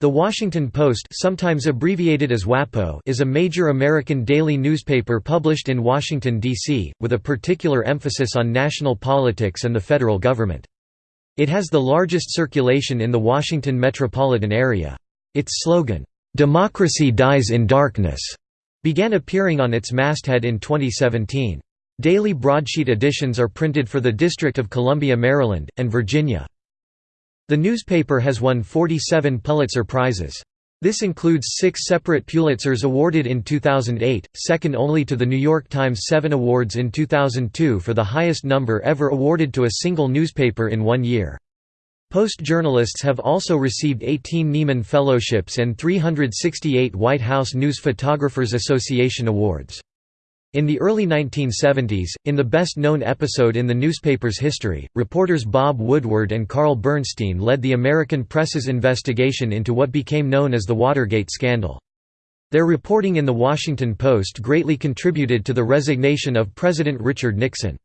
The Washington Post sometimes abbreviated as WAPO is a major American daily newspaper published in Washington, D.C., with a particular emphasis on national politics and the federal government. It has the largest circulation in the Washington metropolitan area. Its slogan, "'Democracy Dies in Darkness' began appearing on its masthead in 2017. Daily broadsheet editions are printed for the District of Columbia, Maryland, and Virginia. The newspaper has won 47 Pulitzer Prizes. This includes six separate Pulitzers awarded in 2008, second only to The New York Times Seven Awards in 2002 for the highest number ever awarded to a single newspaper in one year. Post journalists have also received 18 Nieman Fellowships and 368 White House News Photographers Association Awards. In the early 1970s, in the best-known episode in the newspaper's history, reporters Bob Woodward and Carl Bernstein led the American press's investigation into what became known as the Watergate scandal. Their reporting in The Washington Post greatly contributed to the resignation of President Richard Nixon.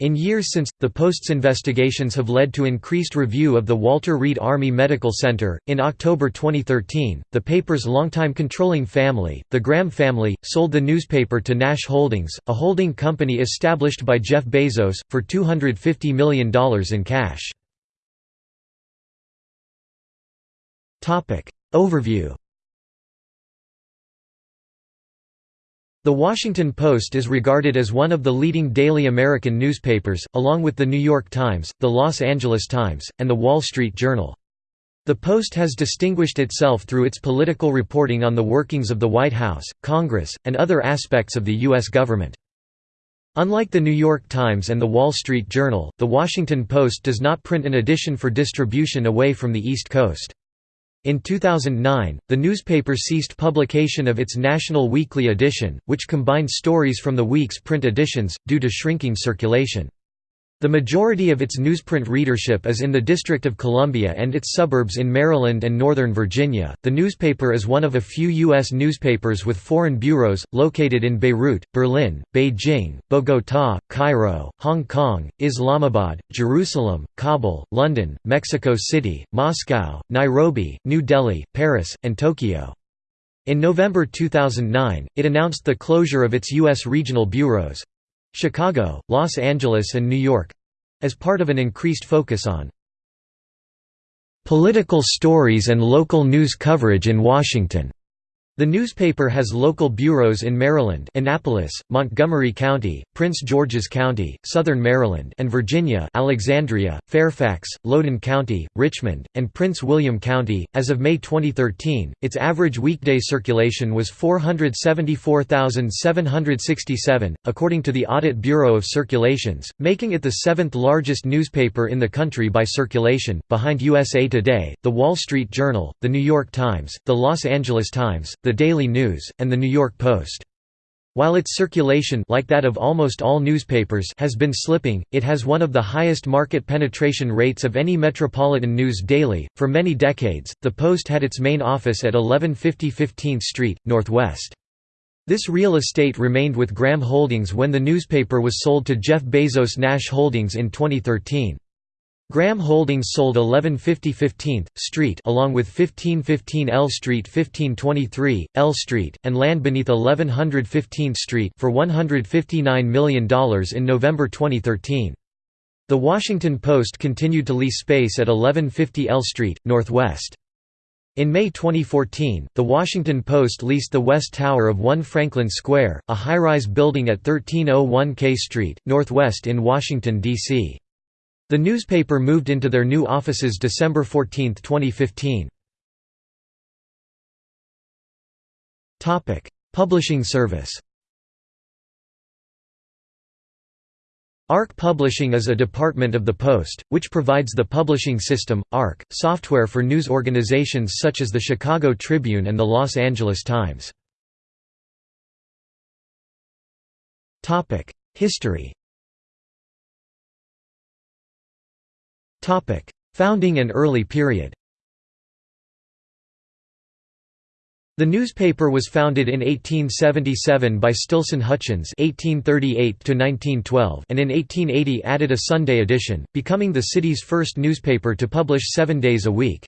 In years since, the Post's investigations have led to increased review of the Walter Reed Army Medical Center. In October 2013, the paper's longtime controlling family, the Graham family, sold the newspaper to Nash Holdings, a holding company established by Jeff Bezos, for $250 million in cash. Overview The Washington Post is regarded as one of the leading daily American newspapers, along with The New York Times, The Los Angeles Times, and The Wall Street Journal. The Post has distinguished itself through its political reporting on the workings of the White House, Congress, and other aspects of the U.S. government. Unlike The New York Times and The Wall Street Journal, The Washington Post does not print an edition for distribution away from the East Coast. In 2009, the newspaper ceased publication of its national weekly edition, which combined stories from the week's print editions, due to shrinking circulation. The majority of its newsprint readership is in the District of Columbia and its suburbs in Maryland and Northern Virginia. The newspaper is one of a few U.S. newspapers with foreign bureaus, located in Beirut, Berlin, Beijing, Bogotá, Cairo, Hong Kong, Islamabad, Jerusalem, Kabul, London, Mexico City, Moscow, Nairobi, New Delhi, Paris, and Tokyo. In November 2009, it announced the closure of its U.S. regional bureaus, Chicago, Los Angeles and New York as part of an increased focus on political stories and local news coverage in Washington. The newspaper has local bureaus in Maryland Annapolis, Montgomery County, Prince George's County, Southern Maryland and Virginia Alexandria, Fairfax, Loudoun County, Richmond, and Prince William County. As of May 2013, its average weekday circulation was 474,767, according to the Audit Bureau of Circulations, making it the seventh largest newspaper in the country by circulation, behind USA Today, The Wall Street Journal, The New York Times, The Los Angeles Times, The Daily News, and The New York Post. While its circulation like that of almost all newspapers has been slipping, it has one of the highest market penetration rates of any metropolitan news daily. For many decades, the Post had its main office at 1150 15th Street, Northwest. This real estate remained with Graham Holdings when the newspaper was sold to Jeff Bezos Nash Holdings in 2013. Graham Holdings sold 1150 15th Street along with 1515 L Street 1523, L Street, and land beneath 1100 15th Street for $159 million in November 2013. The Washington Post continued to lease space at 1150 L Street, Northwest. In May 2014, The Washington Post leased the West Tower of 1 Franklin Square, a high-rise building at 1301 K Street, Northwest in Washington, D.C. The newspaper moved into their new offices December 14, 2015. Publishing service ARC Publishing is a department of the Post, which provides the publishing system, ARC, software for news organizations such as the Chicago Tribune and the Los Angeles Times. History Founding and early period The newspaper was founded in 1877 by Stilson Hutchins (1838–1912) and in 1880 added a Sunday edition, becoming the city's first newspaper to publish seven days a week.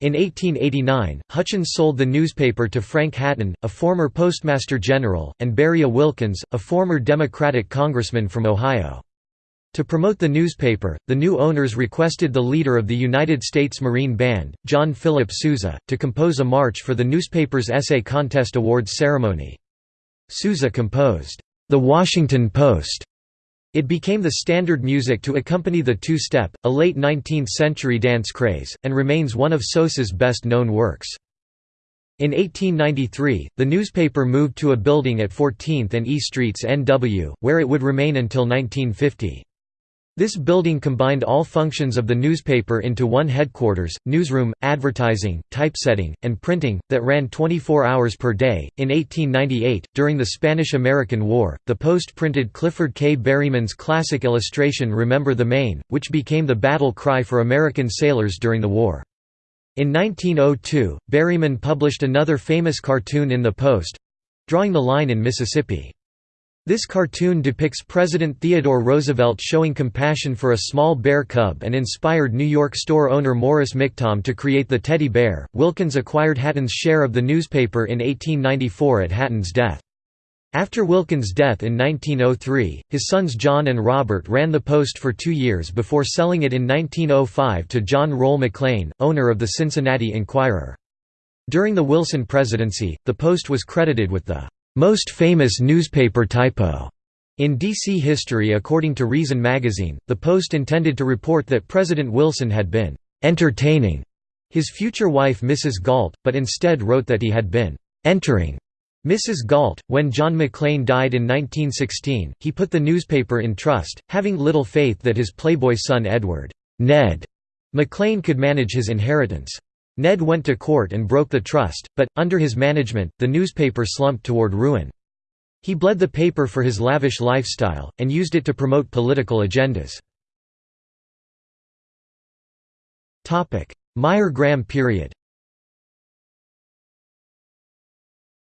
In 1889, Hutchins sold the newspaper to Frank Hatton, a former Postmaster General, and Beriah Wilkins, a former Democratic congressman from Ohio. To promote the newspaper, the new owners requested the leader of the United States Marine Band, John Philip Sousa, to compose a march for the newspaper's essay contest awards ceremony. Sousa composed, "'The Washington Post' It became the standard music to accompany the two-step, a late 19th-century dance craze, and remains one of Sousa's best-known works. In 1893, the newspaper moved to a building at 14th and E Streets NW, where it would remain until 1950. This building combined all functions of the newspaper into one headquarters, newsroom, advertising, typesetting, and printing, that ran 24 hours per day. In 1898, during the Spanish American War, the Post printed Clifford K. Berryman's classic illustration Remember the Maine, which became the battle cry for American sailors during the war. In 1902, Berryman published another famous cartoon in the Post drawing the line in Mississippi. This cartoon depicts President Theodore Roosevelt showing compassion for a small bear cub and inspired New York store owner Morris Michtom to create the teddy bear. Wilkins acquired Hatton's share of the newspaper in 1894 at Hatton's death. After Wilkins' death in 1903, his sons John and Robert ran the Post for two years before selling it in 1905 to John Roll McLean, owner of the Cincinnati Enquirer. During the Wilson presidency, the Post was credited with the most famous newspaper typo in D.C. history according to Reason magazine, the Post intended to report that President Wilson had been «entertaining» his future wife Mrs. Galt, but instead wrote that he had been «entering» Mrs. Galt. When John McLean died in 1916, he put the newspaper in trust, having little faith that his playboy son Edward Ned McLean could manage his inheritance. Ned went to court and broke the trust, but, under his management, the newspaper slumped toward ruin. He bled the paper for his lavish lifestyle, and used it to promote political agendas. Meyer-Graham period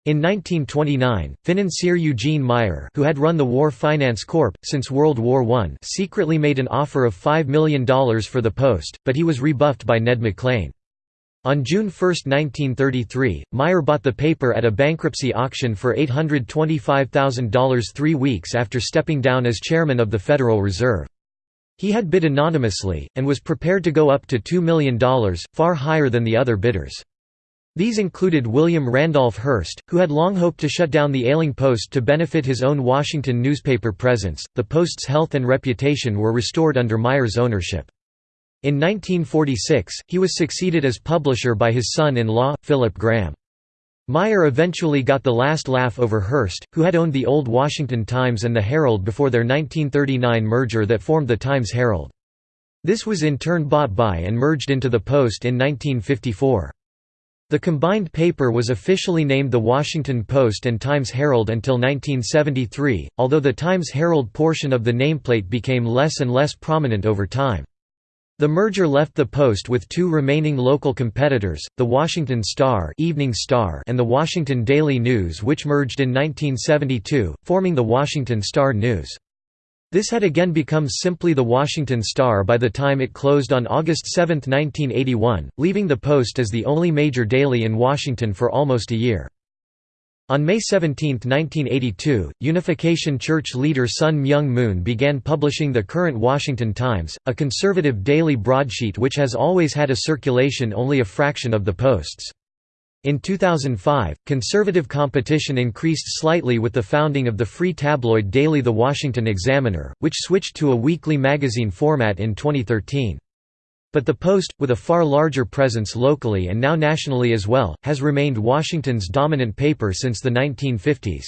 In 1929, financier Eugene Meyer who had run the War Finance Corp. since World War I secretly made an offer of $5 million for the post, but he was rebuffed by Ned McLean. On June 1, 1933, Meyer bought the paper at a bankruptcy auction for $825,000 three weeks after stepping down as chairman of the Federal Reserve. He had bid anonymously, and was prepared to go up to $2 million, far higher than the other bidders. These included William Randolph Hearst, who had long hoped to shut down the ailing Post to benefit his own Washington newspaper presence. The Post's health and reputation were restored under Meyer's ownership. In 1946, he was succeeded as publisher by his son-in-law, Philip Graham. Meyer eventually got the last laugh over Hearst, who had owned the old Washington Times and the Herald before their 1939 merger that formed the Times-Herald. This was in turn bought by and merged into the Post in 1954. The combined paper was officially named the Washington Post and Times-Herald until 1973, although the Times-Herald portion of the nameplate became less and less prominent over time. The merger left the Post with two remaining local competitors, the Washington Star, Evening Star and the Washington Daily News which merged in 1972, forming the Washington Star News. This had again become simply the Washington Star by the time it closed on August 7, 1981, leaving the Post as the only major daily in Washington for almost a year. On May 17, 1982, Unification Church leader Sun Myung Moon began publishing the current Washington Times, a conservative daily broadsheet which has always had a circulation only a fraction of the Post's. In 2005, conservative competition increased slightly with the founding of the free tabloid daily The Washington Examiner, which switched to a weekly magazine format in 2013. But the Post, with a far larger presence locally and now nationally as well, has remained Washington's dominant paper since the 1950s.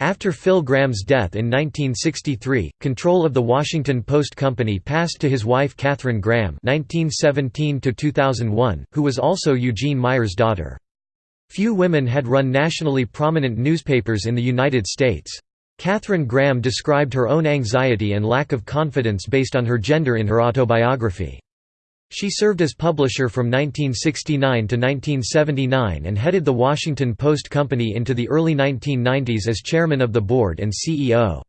After Phil Graham's death in 1963, control of the Washington Post Company passed to his wife Katharine Graham (1917–2001), who was also Eugene Meyer's daughter. Few women had run nationally prominent newspapers in the United States. Katharine Graham described her own anxiety and lack of confidence based on her gender in her autobiography. She served as publisher from 1969 to 1979 and headed the Washington Post Company into the early 1990s as chairman of the board and CEO.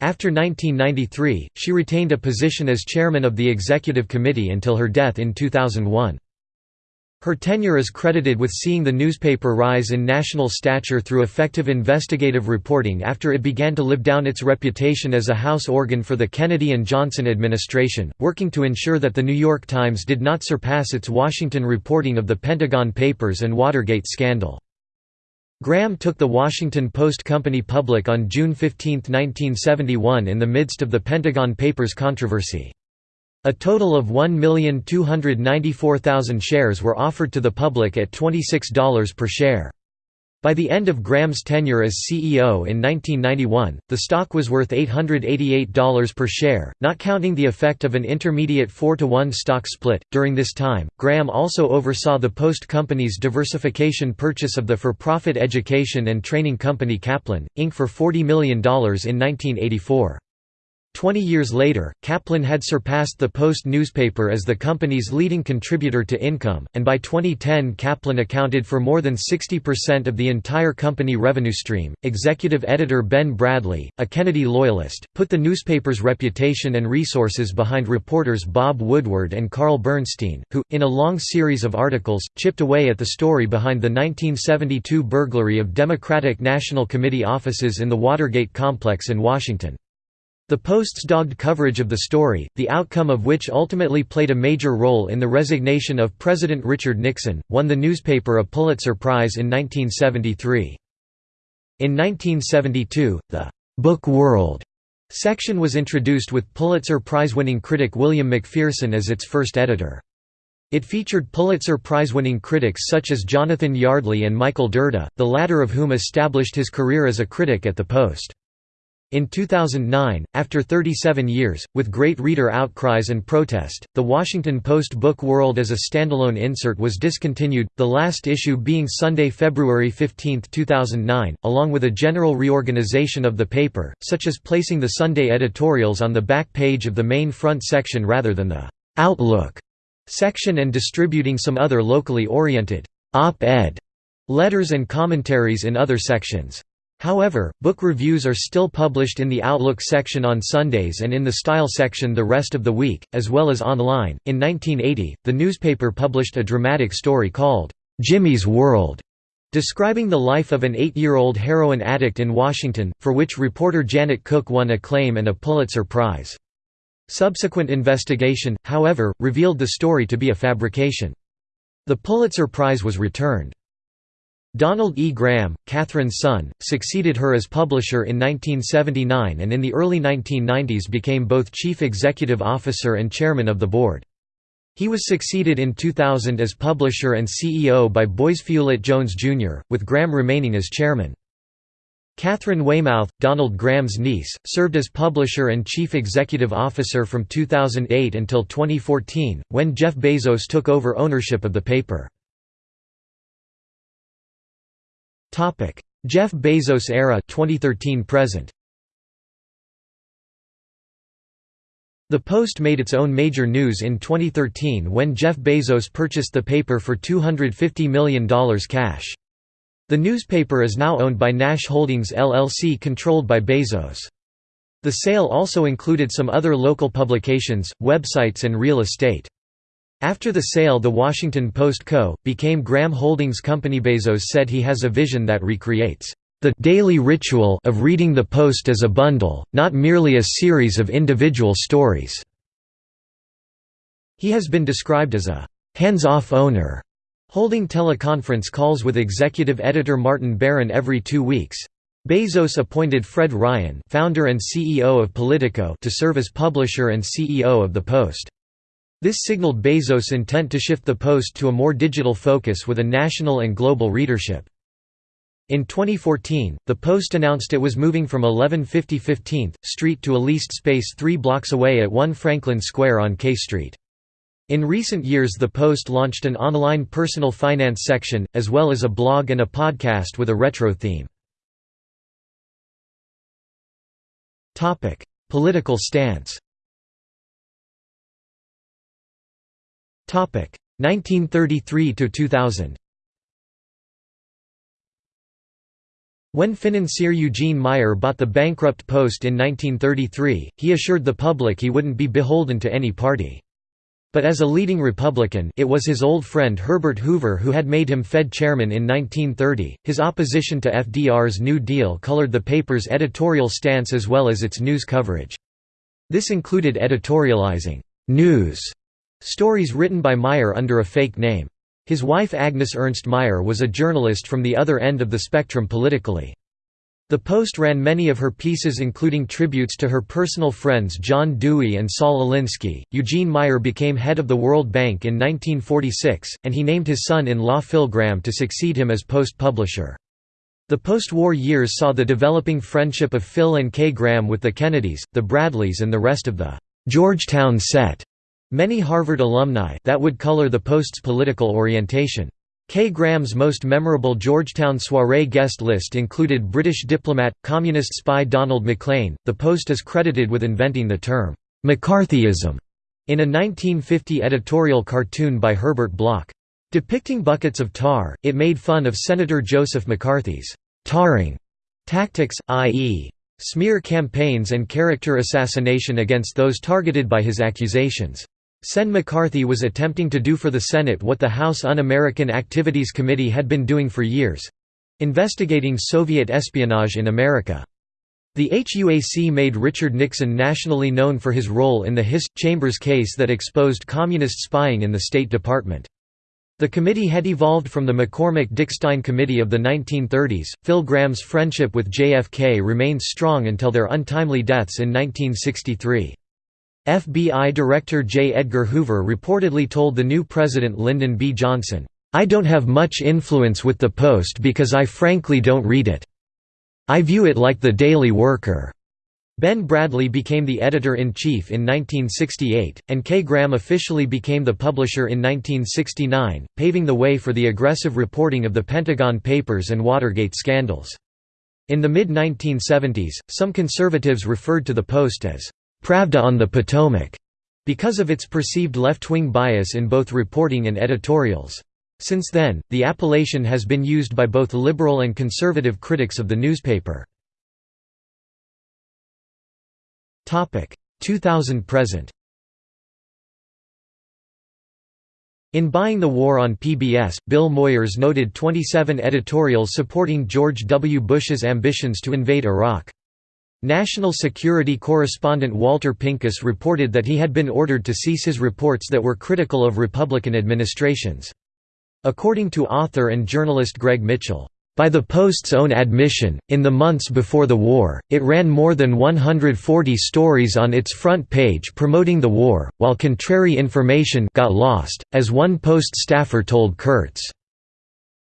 After 1993, she retained a position as chairman of the executive committee until her death in 2001. Her tenure is credited with seeing the newspaper rise in national stature through effective investigative reporting after it began to live down its reputation as a house organ for the Kennedy and Johnson administration, working to ensure that The New York Times did not surpass its Washington reporting of the Pentagon Papers and Watergate scandal. Graham took the Washington Post Company public on June 15, 1971 in the midst of the Pentagon Papers controversy. A total of 1,294,000 shares were offered to the public at $26 per share. By the end of Graham's tenure as CEO in 1991, the stock was worth $888 per share, not counting the effect of an intermediate 4 to 1 stock split. During this time, Graham also oversaw the Post Company's diversification purchase of the for profit education and training company Kaplan, Inc. for $40 million in 1984. Twenty years later, Kaplan had surpassed the Post newspaper as the company's leading contributor to income, and by 2010 Kaplan accounted for more than 60% of the entire company revenue stream. Executive editor Ben Bradlee, a Kennedy loyalist, put the newspaper's reputation and resources behind reporters Bob Woodward and Carl Bernstein, who, in a long series of articles, chipped away at the story behind the 1972 burglary of Democratic National Committee offices in the Watergate complex in Washington. The Post's dogged coverage of the story, the outcome of which ultimately played a major role in the resignation of President Richard Nixon, won the newspaper a Pulitzer Prize in 1973. In 1972, the «Book World» section was introduced with Pulitzer Prize-winning critic William McPherson as its first editor. It featured Pulitzer Prize-winning critics such as Jonathan Yardley and Michael Dirda, the latter of whom established his career as a critic at the Post. In 2009, after 37 years, with great reader outcries and protest, the Washington Post Book World as a standalone insert was discontinued, the last issue being Sunday, February 15, 2009, along with a general reorganization of the paper, such as placing the Sunday editorials on the back page of the main front section rather than the «Outlook» section and distributing some other locally oriented «op-ed» letters and commentaries in other sections. However, book reviews are still published in the Outlook section on Sundays and in the Style section the rest of the week, as well as online. In 1980, the newspaper published a dramatic story called, Jimmy's World, describing the life of an eight year old heroin addict in Washington, for which reporter Janet Cooke won acclaim and a Pulitzer Prize. Subsequent investigation, however, revealed the story to be a fabrication. The Pulitzer Prize was returned. Donald E. Graham, Katharine's son, succeeded her as publisher in 1979 and in the early 1990s became both chief executive officer and chairman of the board. He was succeeded in 2000 as publisher and CEO by Boisfeuillet Jones Jr., with Graham remaining as chairman. Katharine Weymouth, Donald Graham's niece, served as publisher and chief executive officer from 2008 until 2014, when Jeff Bezos took over ownership of the paper. Topic: Jeff Bezos era 2013 present. The Post made its own major news in 2013 when Jeff Bezos purchased the paper for $250 million cash. The newspaper is now owned by Nash Holdings LLC controlled by Bezos. The sale also included some other local publications, websites and real estate. After the sale The Washington Post Co. became Graham Holdings Company Bezos said he has a vision that recreates the daily ritual of reading the Post as a bundle, not merely a series of individual stories." He has been described as a «hands-off owner», holding teleconference calls with executive editor Martin Baron every two weeks. Bezos appointed Fred Ryan founder and CEO of Politico to serve as publisher and CEO of The Post. This signaled Bezos' intent to shift the Post to a more digital focus with a national and global readership. In 2014, the Post announced it was moving from 1150 15th Street to a leased space three blocks away at 1 Franklin Square on K Street. In recent years the Post launched an online personal finance section, as well as a blog and a podcast with a retro theme. Political stance 1933 to 2000. When financier Eugene Meyer bought the bankrupt Post in 1933, he assured the public he wouldn't be beholden to any party. But as a leading Republican, it was his old friend Herbert Hoover who had made him Fed chairman in 1930. His opposition to FDR's New Deal colored the paper's editorial stance as well as its news coverage. This included editorializing news stories written by Meyer under a fake name. His wife Agnes Ernst Meyer was a journalist from the other end of the spectrum politically. The Post ran many of her pieces including tributes to her personal friends John Dewey and Saul Alinsky. Eugene Meyer became head of the World Bank in 1946, and he named his son-in-law Phil Graham to succeed him as Post publisher. The post-war years saw the developing friendship of Phil and Kay Graham with the Kennedys, the Bradlees and the rest of the Georgetown set. Many Harvard alumni that would color the Post's political orientation. Kay Graham's most memorable Georgetown soirée guest list included British diplomat, communist spy Donald Maclean. The Post is credited with inventing the term, McCarthyism, in a 1950 editorial cartoon by Herbert Block. Depicting buckets of tar, it made fun of Senator Joseph McCarthy's tarring tactics, i.e., smear campaigns and character assassination against those targeted by his accusations. Sen McCarthy was attempting to do for the Senate what the House Un-American Activities Committee had been doing for years—investigating Soviet espionage in America. The HUAC made Richard Nixon nationally known for his role in the Hiss Chambers case that exposed communist spying in the State Department. The committee had evolved from the McCormick-Dickstein Committee of the 1930s. Phil Graham's friendship with JFK remained strong until their untimely deaths in 1963. FBI Director J. Edgar Hoover reportedly told the new president Lyndon B. Johnson, "'I don't have much influence with the Post because I frankly don't read it. I view it like the Daily Worker.'" Ben Bradlee became the editor-in-chief in 1968, and K. Graham officially became the publisher in 1969, paving the way for the aggressive reporting of the Pentagon Papers and Watergate scandals. In the mid-1970s, some conservatives referred to the Post as Pravda on the Potomac, because of its perceived left-wing bias in both reporting and editorials. Since then, the appellation has been used by both liberal and conservative critics of the newspaper. 2000–present In Buying the War on PBS, Bill Moyers noted 27 editorials supporting George W. Bush's ambitions to invade Iraq. National Security correspondent Walter Pincus reported that he had been ordered to cease his reports that were critical of Republican administrations. According to author and journalist Greg Mitchell, by the Post's own admission, in the months before the war, it ran more than 140 stories on its front page promoting the war, while contrary information got lost, as one Post staffer told Kurtz.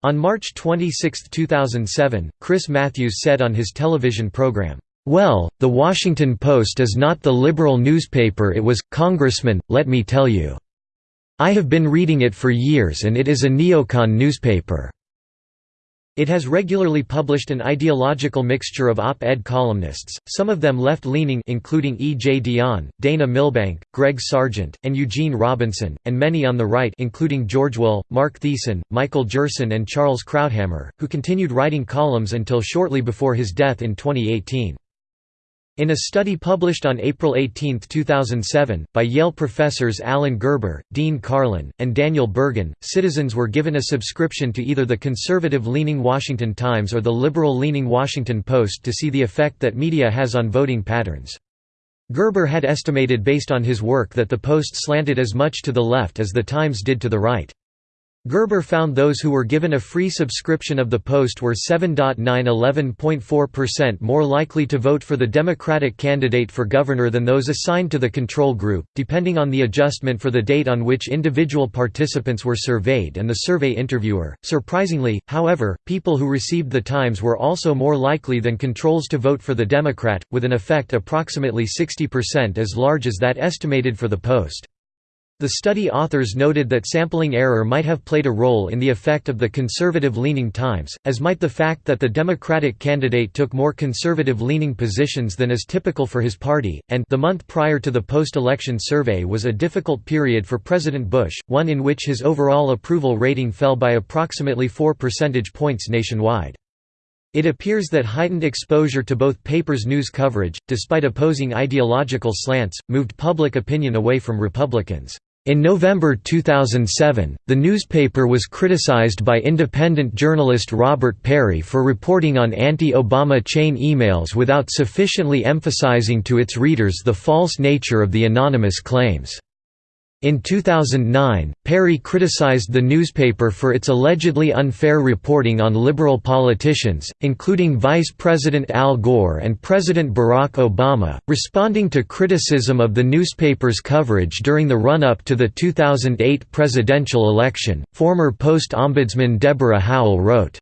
On March 26, 2007, Chris Matthews said on his television program, well, The Washington Post is not the liberal newspaper it was, Congressman, let me tell you. I have been reading it for years and it is a neocon newspaper. It has regularly published an ideological mixture of op-ed columnists, some of them left-leaning including E. J. Dionne, Dana Milbank, Greg Sargent, and Eugene Robinson, and many on the right including George Will, Marc Thiessen, Michael Gerson and Charles Krauthammer, who continued writing columns until shortly before his death in 2018. In a study published on April 18, 2007, by Yale professors Alan Gerber, Dean Karlan, and Daniel Bergan, citizens were given a subscription to either the conservative-leaning Washington Times or the liberal-leaning Washington Post to see the effect that media has on voting patterns. Gerber had estimated based on his work that the Post slanted as much to the left as the Times did to the right. Gerber found those who were given a free subscription of the Post were 7.9 more likely to vote for the Democratic candidate for governor than those assigned to the control group, depending on the adjustment for the date on which individual participants were surveyed and the survey interviewer. Surprisingly, however, people who received the Times were also more likely than controls to vote for the Democrat, with an effect approximately 60% as large as that estimated for the Post. The study authors noted that sampling error might have played a role in the effect of the conservative-leaning Times, as might the fact that the Democratic candidate took more conservative-leaning positions than is typical for his party, and the month prior to the post-election survey was a difficult period for President Bush, one in which his overall approval rating fell by approximately 4 percentage points nationwide. It appears that heightened exposure to both papers' news coverage, despite opposing ideological slants, moved public opinion away from Republicans. In November 2007, the newspaper was criticized by independent journalist Robert Parry for reporting on anti-Obama chain emails without sufficiently emphasizing to its readers the false nature of the anonymous claims. In 2009, Parry criticized the newspaper for its allegedly unfair reporting on liberal politicians, including Vice President Al Gore and President Barack Obama. Responding to criticism of the newspaper's coverage during the run up to the 2008 presidential election, former Post ombudsman Deborah Howell wrote,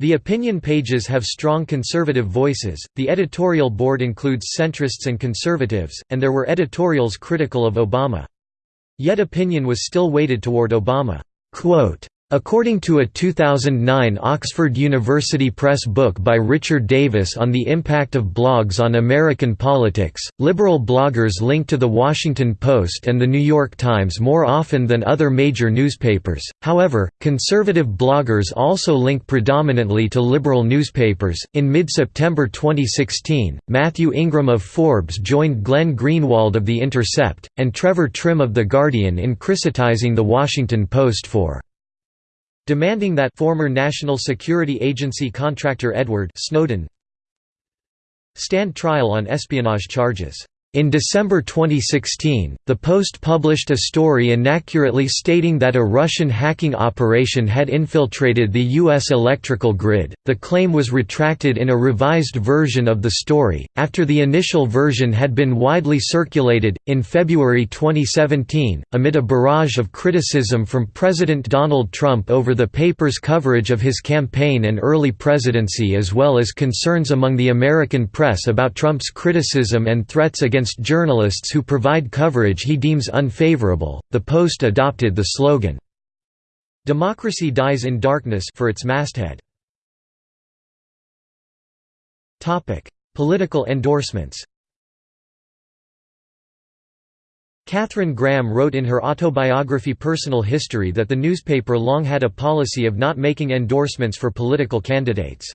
the opinion pages have strong conservative voices, the editorial board includes centrists and conservatives, and there were editorials critical of Obama. Yet opinion was still weighted toward Obama. According to a 2009 Oxford University Press book by Richard Davis on the impact of blogs on American politics, liberal bloggers link to The Washington Post and The New York Times more often than other major newspapers. However, conservative bloggers also link predominantly to liberal newspapers. In mid September 2016, Matthew Ingram of Forbes joined Glenn Greenwald of The Intercept, and Trevor Timm of The Guardian in criticizing The Washington Post for demanding that former National Security Agency contractor Edward Snowden stand trial on espionage charges. In December 2016, the Post published a story inaccurately stating that a Russian hacking operation had infiltrated the U.S. electrical grid. The claim was retracted in a revised version of the story, after the initial version had been widely circulated. In February 2017, amid a barrage of criticism from President Donald Trump over the paper's coverage of his campaign and early presidency, as well as concerns among the American press about Trump's criticism and threats against against journalists who provide coverage he deems unfavorable. The Post adopted the slogan, Democracy dies in darkness for its masthead. Political endorsements. Katharine Graham wrote in her autobiography Personal History that the newspaper long had a policy of not making endorsements for political candidates.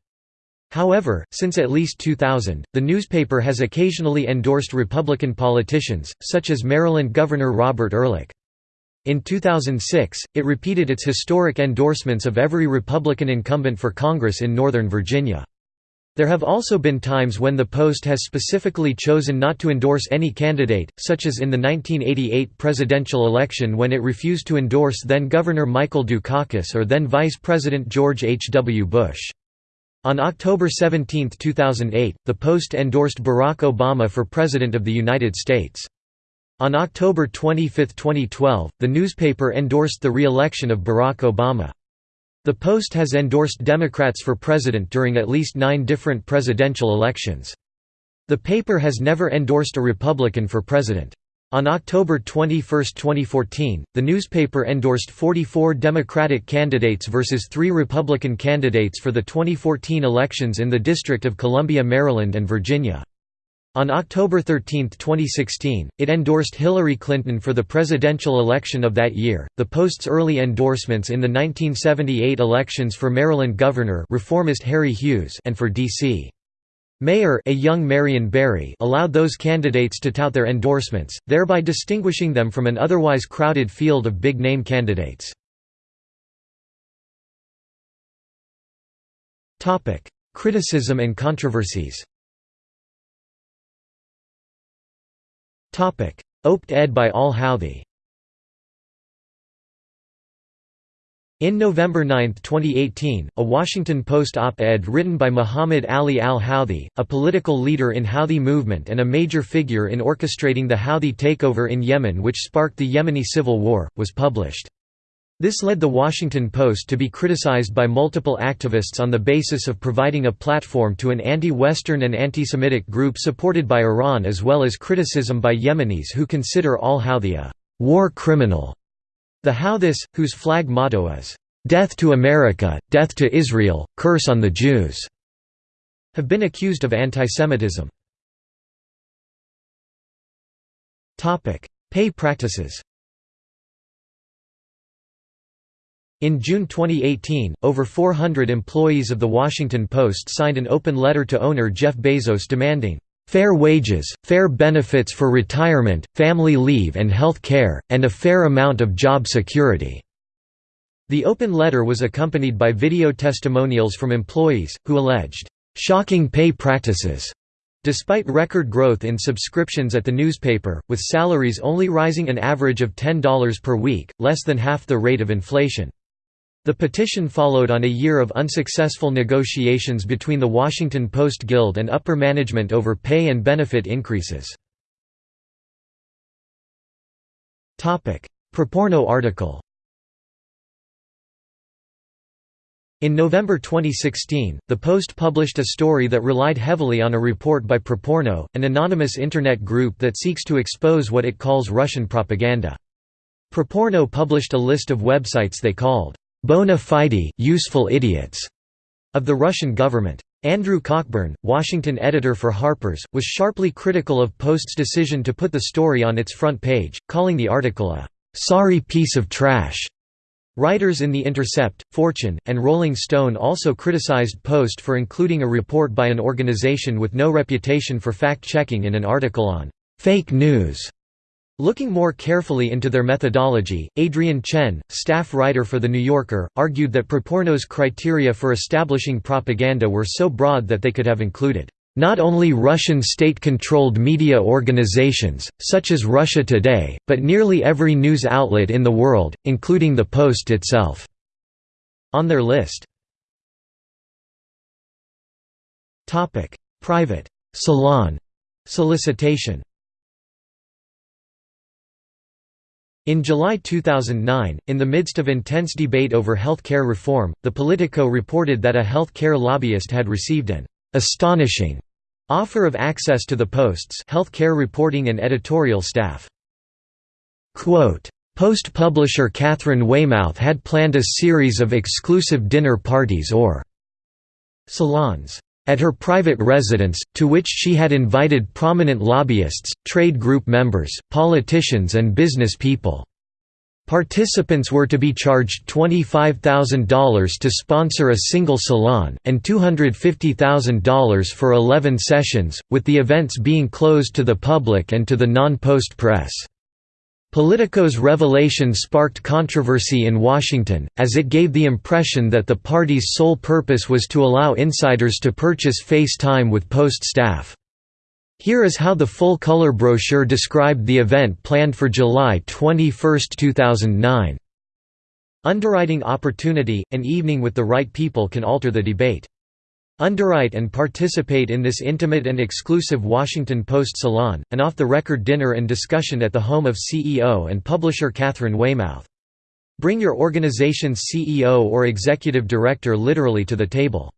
However, since at least 2000, the newspaper has occasionally endorsed Republican politicians, such as Maryland Governor Robert Ehrlich. In 2006, it repeated its historic endorsements of every Republican incumbent for Congress in Northern Virginia. There have also been times when the Post has specifically chosen not to endorse any candidate, such as in the 1988 presidential election when it refused to endorse then-Governor Michael Dukakis or then Vice President George H. W. Bush. On October 17, 2008, the Post endorsed Barack Obama for President of the United States. On October 25, 2012, the newspaper endorsed the re-election of Barack Obama. The Post has endorsed Democrats for president during at least nine different presidential elections. The paper has never endorsed a Republican for president. On October 21, 2014, the newspaper endorsed 44 Democratic candidates versus three Republican candidates for the 2014 elections in the District of Columbia, Maryland and Virginia. On October 13, 2016, it endorsed Hillary Clinton for the presidential election of that year. The Post's early endorsements in the 1978 elections for Maryland Governor reformist Harry Hughes and for D.C. Mayor a young Marion Barry allowed those candidates to tout their endorsements, thereby distinguishing them from an otherwise crowded field of big-name candidates. Criticism and controversies Op-ed by al-Houthi In November 9, 2018, a Washington Post op-ed written by Muhammad Ali al-Houthi, a political leader in Houthi movement and a major figure in orchestrating the Houthi takeover in Yemen which sparked the Yemeni civil war, was published. This led the Washington Post to be criticized by multiple activists on the basis of providing a platform to an anti-Western and anti-Semitic group supported by Iran as well as criticism by Yemenis who consider al-Houthi a «war criminal» The Houthis, whose flag motto is, "'Death to America, Death to Israel, Curse on the Jews' have been accused of antisemitism. Pay practices In June 2018, over 400 employees of The Washington Post signed an open letter to owner Jeff Bezos demanding, fair wages, fair benefits for retirement, family leave and health care, and a fair amount of job security." The open letter was accompanied by video testimonials from employees, who alleged, "...shocking pay practices." Despite record growth in subscriptions at the newspaper, with salaries only rising an average of $10 per week, less than half the rate of inflation. The petition followed on a year of unsuccessful negotiations between the Washington Post Guild and upper management over pay and benefit increases. PropOrNot article In November 2016, the Post published a story that relied heavily on a report by PropOrNot, an anonymous Internet group that seeks to expose what it calls Russian propaganda. PropOrNot published a list of websites they called bona fide, useful idiots of the Russian government. Andrew Cockburn, Washington editor for Harper's, was sharply critical of Post's decision to put the story on its front page, calling the article a sorry piece of trash. Writers in The Intercept, Fortune, and Rolling Stone also criticized Post for including a report by an organization with no reputation for fact-checking in an article on fake news. Looking more carefully into their methodology, Adrian Chen, staff writer for The New Yorker, argued that PropOrNot's criteria for establishing propaganda were so broad that they could have included not only Russian state-controlled media organizations, such as Russia Today, but nearly every news outlet in the world, including the Post itself." on their list. Private salon solicitation In July 2009, in the midst of intense debate over health care reform, the Politico reported that a health care lobbyist had received an astonishing offer of access to the Post's health care reporting and editorial staff. Quote, Post publisher Katharine Weymouth had planned a series of exclusive dinner parties or salons at her private residence, to which she had invited prominent lobbyists, trade group members, politicians and business people. Participants were to be charged $25,000 to sponsor a single salon, and $250,000 for 11 sessions, with the events being closed to the public and to the non-post press. Politico's revelation sparked controversy in Washington, as it gave the impression that the party's sole purpose was to allow insiders to purchase face time with Post staff. Here is how the full-color brochure described the event planned for July 21, 2009. Underwriting opportunity, an evening with the right people can alter the debate. Underwrite and participate in this intimate and exclusive Washington Post salon, an off-the-record dinner and discussion at the home of CEO and publisher Katharine Weymouth. Bring your organization's CEO or executive director literally to the table.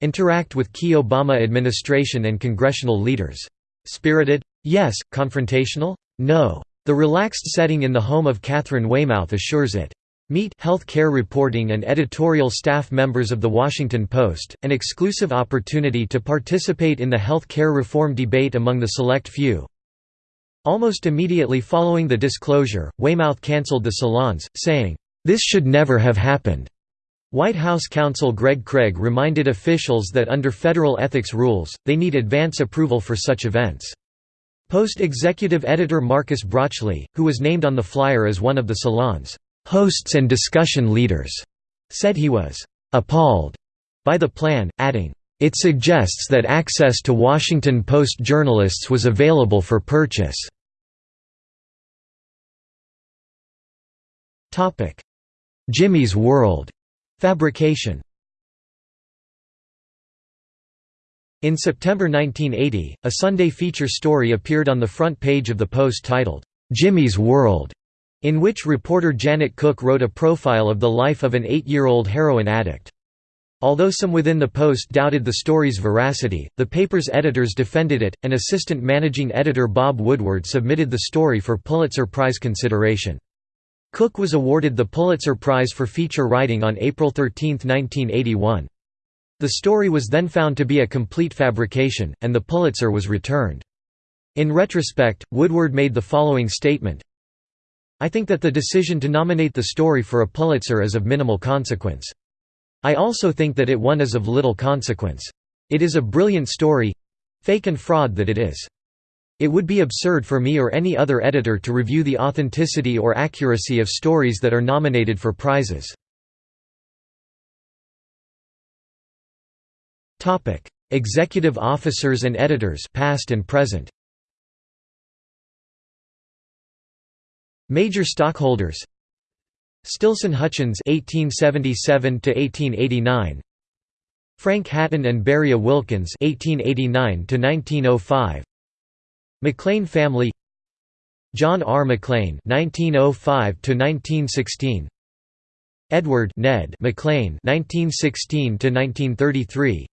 Interact with key Obama administration and congressional leaders. Spirited? Yes. Confrontational? No. The relaxed setting in the home of Katharine Weymouth assures it. Meet health care reporting and editorial staff members of The Washington Post, an exclusive opportunity to participate in the health care reform debate among the select few. Almost immediately following the disclosure, Weymouth cancelled the salons, saying, "'This should never have happened.'" White House counsel Greg Craig reminded officials that under federal ethics rules, they need advance approval for such events. Post executive editor Marcus Brauchli, who was named on the flyer as one of the salons, hosts and discussion leaders, said he was appalled by the plan, adding, it suggests that access to Washington Post journalists was available for purchase. Jimmy's World. Fabrication In September 1980, a Sunday feature story appeared on the front page of the Post titled, "'Jimmy's World' in which reporter Janet Cooke wrote a profile of the life of an eight-year-old heroin addict. Although some within the Post doubted the story's veracity, the paper's editors defended it, and assistant managing editor Bob Woodward submitted the story for Pulitzer Prize consideration. Cooke was awarded the Pulitzer Prize for feature writing on April 13, 1981. The story was then found to be a complete fabrication, and the Pulitzer was returned. In retrospect, Woodward made the following statement, I think that the decision to nominate the story for a Pulitzer is of minimal consequence. I also think that it won is of little consequence. It is a brilliant story fake and fraud that it is. It would be absurd for me or any other editor to review the authenticity or accuracy of stories that are nominated for prizes. Executive officers and editors past and present. Major stockholders Stilson Hutchins 1877 to 1889 Frank Hatton and Beriah Wilkins 1889 to 1905 McLean family, John R. McLean 1905 to 1916 Edward Ned McLean 1916 to 1933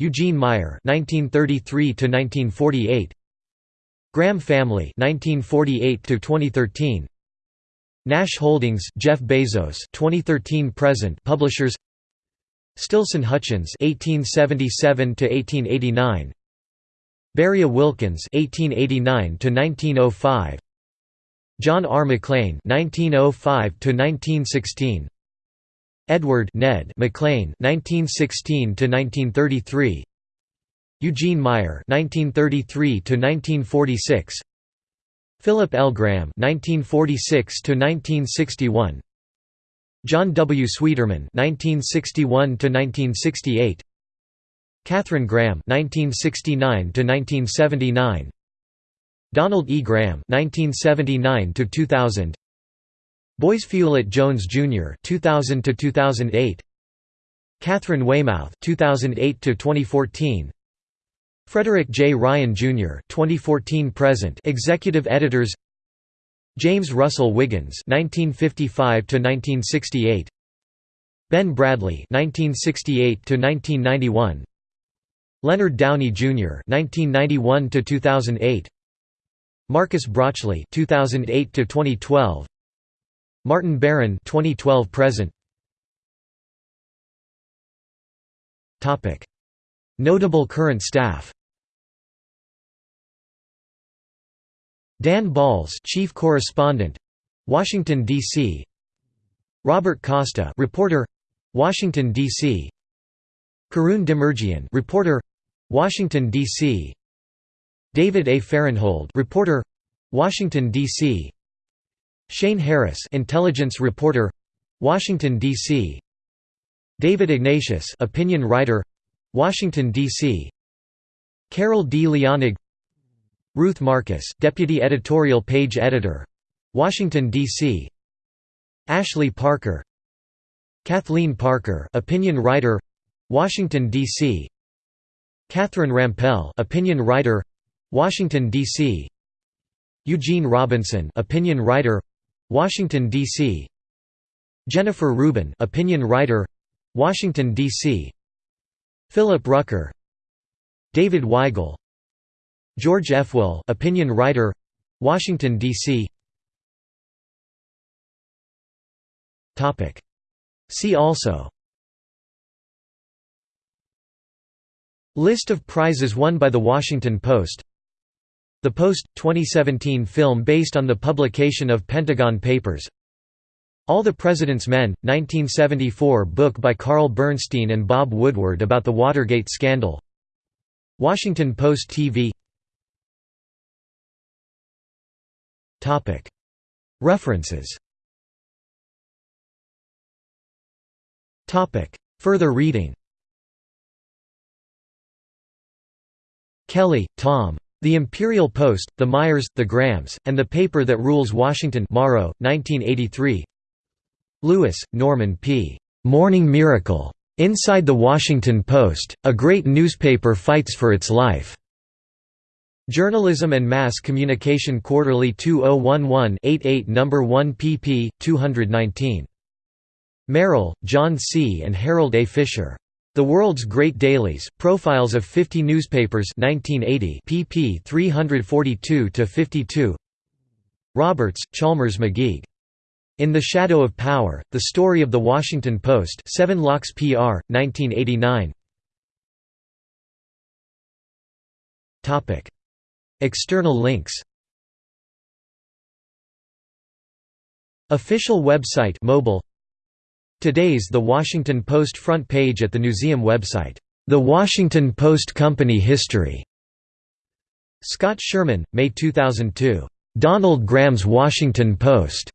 Eugene Meyer (1933–1948), Graham family 1948 to 2013 Nash Holdings Jeff Bezos 2013 present. Publishers Stilson Hutchins 1877 to 1889 Beriah Wilkins 1889 to 1905 John R. McLean 1905 to 1916 Edward Ned McLean 1916 to 1933 Eugene Meyer 1933 to 1946 Philip L. Graham (1946–1961), John W. Sweeterman (1961–1968), Katharine Graham (1969–1979), Donald E. Graham (1979–2000), Boisfeuillet Jones Jr. (2000–2008), Katharine Weymouth (2008–2014). Frederick J. Ryan, Jr. 2014 present executive editors James Russell Wiggins 1955 1968 Ben Bradlee 1968 1991 Leonard Downie Jr. 1991 2008 Marcus Brauchli 2008 2012 Martin Baron 2012 present Topic Notable current staff Dan Balz, chief correspondent, Washington D.C. Robert Costa, reporter, Washington D.C. Karun Demirjian, reporter, Washington D.C. David A. Fahrenthold, reporter, Washington D.C. Shane Harris, intelligence reporter, Washington D.C. David Ignatius, opinion writer, Washington D.C. Carol D. Leonig Ruth Marcus, Deputy Editorial Page Editor. Washington, D.C. Ashley Parker Kathleen Parker opinion writer Washington D.C. Catherine Rampell opinion writer Washington D.C. Eugene Robinson opinion writer Washington D.C. Jennifer Rubin opinion writer Washington D.C. Philip Rucker David Weigel George F. Will, opinion writer, Washington D.C. Topic. See also. List of prizes won by The Washington Post The Post, 2017 film based on the publication of Pentagon Papers All the President's Men, 1974 book by Carl Bernstein and Bob Woodward about the Watergate scandal Washington Post TV References Further reading Kelly, Tom. The Imperial Post, The Meyers, The Grahams, and the Paper That Rules Washington Morrow, 1983 Lewis, Norman P. Morning Miracle. Inside the Washington Post, a great newspaper fights for its life. Journalism and Mass Communication Quarterly 2011-88 No. 1 pp. 219. Merrill, John C. and Harold A. Fisher. The World's Great Dailies, Profiles of 50 Newspapers 1980 pp 342–52 Roberts, Chalmers McGeagh. In the Shadow of Power, The Story of the Washington Post 7 Locks PR, 1989 External links Official website mobile Today's The Washington Post front page at the museum website, The Washington Post Company History Scott Sherman, May 2002. Donald Graham's Washington Post.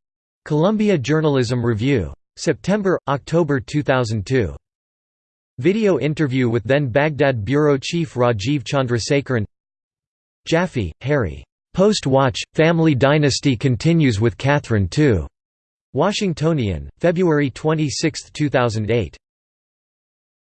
Columbia Journalism Review. September, October 2002. Video interview with then Baghdad Bureau Chief Rajiv Chandrasekaran Jaffe, Harry. Post-Watch, Family Dynasty continues with Katharine II. Washingtonian, February 26, 2008.